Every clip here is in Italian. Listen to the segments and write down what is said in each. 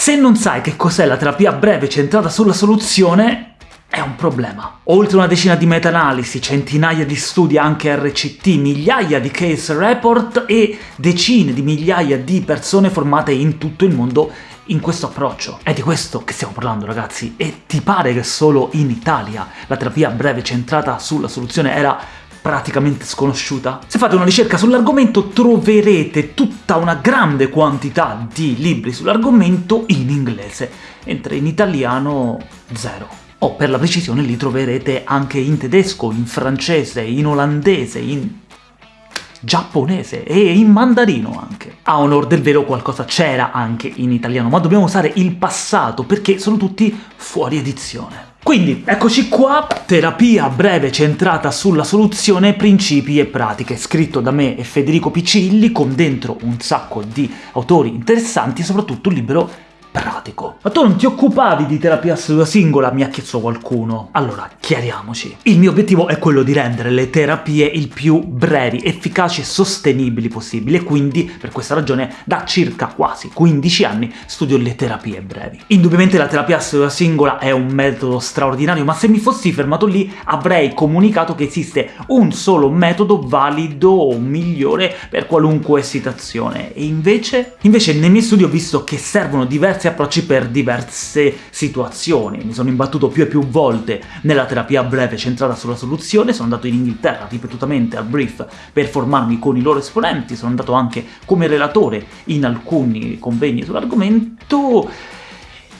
Se non sai che cos'è la terapia breve centrata sulla soluzione, è un problema. Oltre una decina di meta-analisi, centinaia di studi anche RCT, migliaia di case report e decine di migliaia di persone formate in tutto il mondo in questo approccio. È di questo che stiamo parlando, ragazzi, e ti pare che solo in Italia la terapia breve centrata sulla soluzione era praticamente sconosciuta? Se fate una ricerca sull'argomento troverete tutta una grande quantità di libri sull'argomento in inglese, mentre in italiano zero. O per la precisione li troverete anche in tedesco, in francese, in olandese, in giapponese e in mandarino anche. A onor del vero qualcosa c'era anche in italiano, ma dobbiamo usare il passato perché sono tutti fuori edizione. Quindi, eccoci qua, terapia breve centrata sulla soluzione, principi e pratiche, scritto da me e Federico Piccilli, con dentro un sacco di autori interessanti soprattutto un libro pratico. Ma tu non ti occupavi di terapia seduta singola? Mi ha chiesto qualcuno. Allora, chiariamoci. Il mio obiettivo è quello di rendere le terapie il più brevi, efficaci e sostenibili possibile, e quindi, per questa ragione, da circa quasi 15 anni studio le terapie brevi. Indubbiamente la terapia seduta singola è un metodo straordinario, ma se mi fossi fermato lì avrei comunicato che esiste un solo metodo valido o migliore per qualunque situazione, e invece? Invece nei miei studi ho visto che servono diversi diversi approcci per diverse situazioni. Mi sono imbattuto più e più volte nella terapia breve centrata sulla soluzione, sono andato in Inghilterra ripetutamente al brief per formarmi con i loro esponenti, sono andato anche come relatore in alcuni convegni sull'argomento,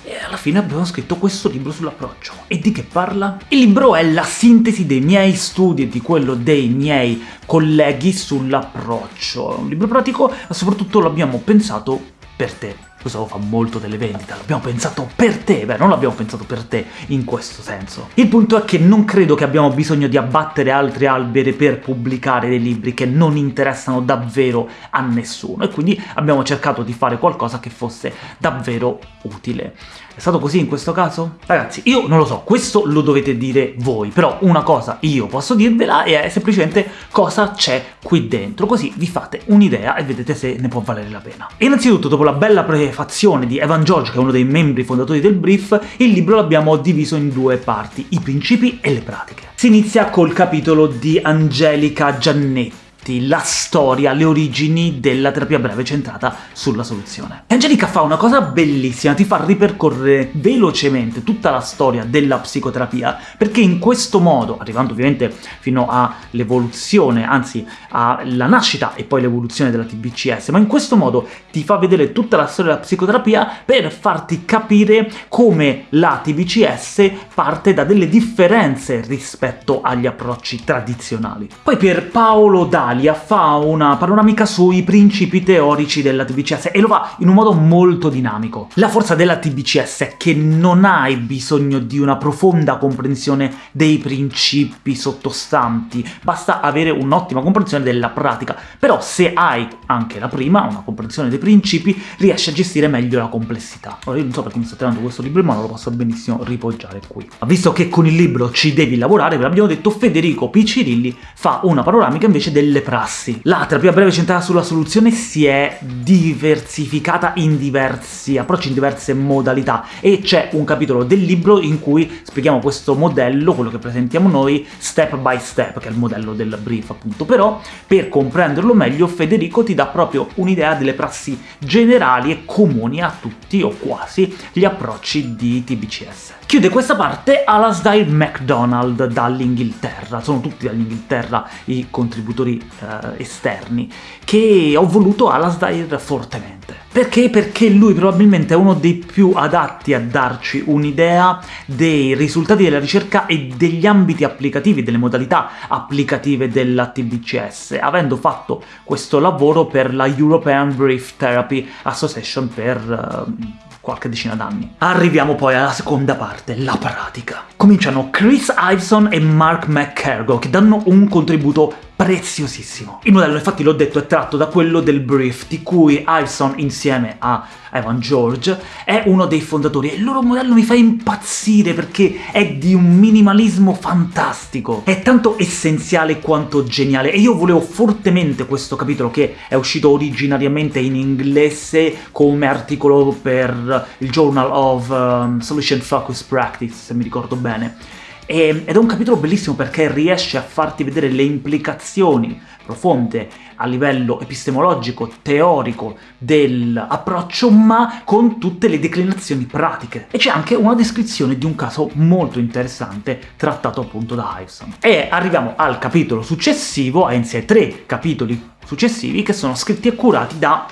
e alla fine abbiamo scritto questo libro sull'approccio. E di che parla? Il libro è la sintesi dei miei studi e di quello dei miei colleghi sull'approccio. È un libro pratico, ma soprattutto l'abbiamo pensato per te questo fa molto delle vendite, l'abbiamo pensato per te, beh non l'abbiamo pensato per te in questo senso. Il punto è che non credo che abbiamo bisogno di abbattere altri alberi per pubblicare dei libri che non interessano davvero a nessuno, e quindi abbiamo cercato di fare qualcosa che fosse davvero utile. È stato così in questo caso? Ragazzi, io non lo so, questo lo dovete dire voi, però una cosa io posso dirvela e è semplicemente cosa c'è qui dentro, così vi fate un'idea e vedete se ne può valere la pena. Innanzitutto, dopo la bella prefazione di Evan George, che è uno dei membri fondatori del Brief, il libro l'abbiamo diviso in due parti, i principi e le pratiche. Si inizia col capitolo di Angelica Giannetti, la storia, le origini della terapia breve centrata sulla soluzione. Angelica fa una cosa bellissima, ti fa ripercorrere velocemente tutta la storia della psicoterapia, perché in questo modo, arrivando ovviamente fino all'evoluzione, anzi alla nascita e poi l'evoluzione della TBCS, ma in questo modo ti fa vedere tutta la storia della psicoterapia per farti capire come la TBCS parte da delle differenze rispetto agli approcci tradizionali. Poi per Paolo Dali Italia fa una panoramica sui principi teorici della TBCS e lo fa in un modo molto dinamico. La forza della TBCS è che non hai bisogno di una profonda comprensione dei principi sottostanti, basta avere un'ottima comprensione della pratica, però se hai anche la prima, una comprensione dei principi, riesci a gestire meglio la complessità. Ora io non so perché mi sto tenendo questo libro in mano, lo posso benissimo ripoggiare qui. Ma visto che con il libro ci devi lavorare, ve l'abbiamo detto, Federico Piccirilli fa una panoramica invece delle pratiche prassi. La terapia breve centrata sulla soluzione si è diversificata in diversi approcci, in diverse modalità, e c'è un capitolo del libro in cui spieghiamo questo modello, quello che presentiamo noi, step by step, che è il modello del brief appunto. Però, per comprenderlo meglio, Federico ti dà proprio un'idea delle prassi generali e comuni a tutti, o quasi, gli approcci di TBCS. Chiude questa parte Alasdair MacDonald dall'Inghilterra, sono tutti dall'Inghilterra i contributori eh, esterni, che ho voluto Alasdair fortemente. Perché? Perché lui probabilmente è uno dei più adatti a darci un'idea dei risultati della ricerca e degli ambiti applicativi, delle modalità applicative della TBCS, avendo fatto questo lavoro per la European Brief Therapy Association per... Uh, qualche decina d'anni. Arriviamo poi alla seconda parte, la pratica. Cominciano Chris Iveson e Mark McCargo, che danno un contributo preziosissimo. Il modello, infatti l'ho detto, è tratto da quello del Brief, di cui Iveson, insieme a Evan George, è uno dei fondatori, e il loro modello mi fa impazzire perché è di un minimalismo fantastico. È tanto essenziale quanto geniale, e io volevo fortemente questo capitolo, che è uscito originariamente in inglese come articolo per il Journal of um, Solution Focus Practice, se mi ricordo bene, ed è un capitolo bellissimo perché riesce a farti vedere le implicazioni profonde a livello epistemologico, teorico dell'approccio, ma con tutte le declinazioni pratiche. E c'è anche una descrizione di un caso molto interessante trattato appunto da Iveson. E arriviamo al capitolo successivo, anzi ai tre capitoli successivi, che sono scritti e curati da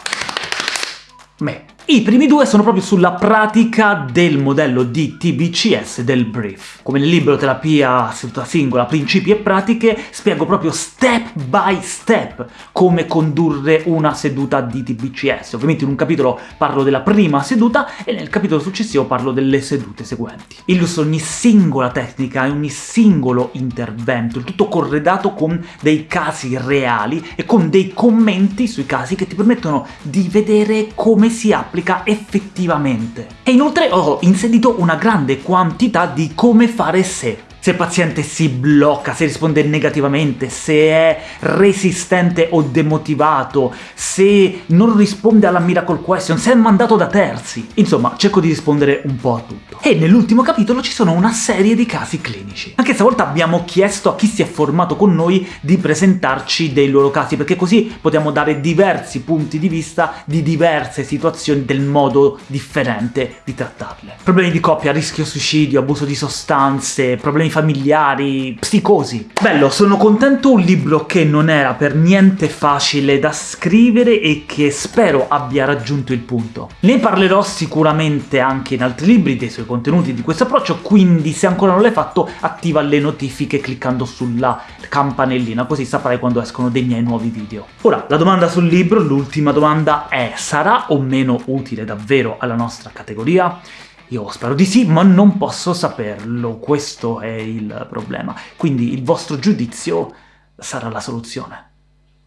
me. I primi due sono proprio sulla pratica del modello di TBCS del Brief. Come nel libro Terapia seduta singola, principi e pratiche, spiego proprio step by step come condurre una seduta di TBCS. Ovviamente in un capitolo parlo della prima seduta e nel capitolo successivo parlo delle sedute seguenti. Illustro ogni singola tecnica e ogni singolo intervento, il tutto corredato con dei casi reali e con dei commenti sui casi che ti permettono di vedere come si applica applica effettivamente. E inoltre ho inserito una grande quantità di come fare se se il paziente si blocca, se risponde negativamente, se è resistente o demotivato, se non risponde alla miracle question, se è mandato da terzi. Insomma, cerco di rispondere un po' a tutto. E nell'ultimo capitolo ci sono una serie di casi clinici. Anche stavolta abbiamo chiesto a chi si è formato con noi di presentarci dei loro casi, perché così possiamo dare diversi punti di vista di diverse situazioni del modo differente di trattarle. Problemi di coppia, rischio suicidio, abuso di sostanze, problemi familiari, psicosi. Bello, sono contento, un libro che non era per niente facile da scrivere e che spero abbia raggiunto il punto. Ne parlerò sicuramente anche in altri libri dei suoi contenuti di questo approccio, quindi se ancora non l'hai fatto attiva le notifiche cliccando sulla campanellina, così saprai quando escono dei miei nuovi video. Ora, la domanda sul libro, l'ultima domanda è sarà o meno utile davvero alla nostra categoria? Io spero di sì, ma non posso saperlo, questo è il problema. Quindi il vostro giudizio sarà la soluzione.